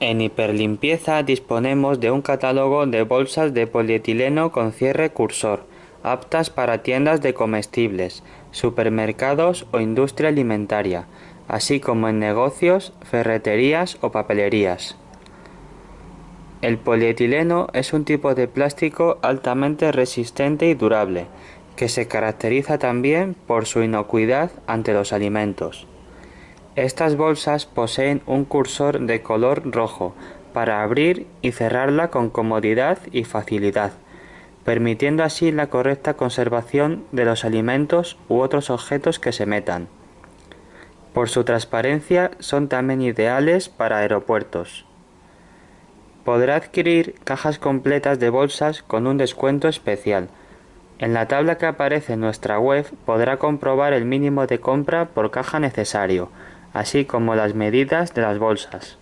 En Hiperlimpieza disponemos de un catálogo de bolsas de polietileno con cierre cursor, aptas para tiendas de comestibles, supermercados o industria alimentaria, así como en negocios, ferreterías o papelerías. El polietileno es un tipo de plástico altamente resistente y durable, que se caracteriza también por su inocuidad ante los alimentos. Estas bolsas poseen un cursor de color rojo para abrir y cerrarla con comodidad y facilidad, permitiendo así la correcta conservación de los alimentos u otros objetos que se metan. Por su transparencia son también ideales para aeropuertos. Podrá adquirir cajas completas de bolsas con un descuento especial. En la tabla que aparece en nuestra web podrá comprobar el mínimo de compra por caja necesario, así como las medidas de las bolsas.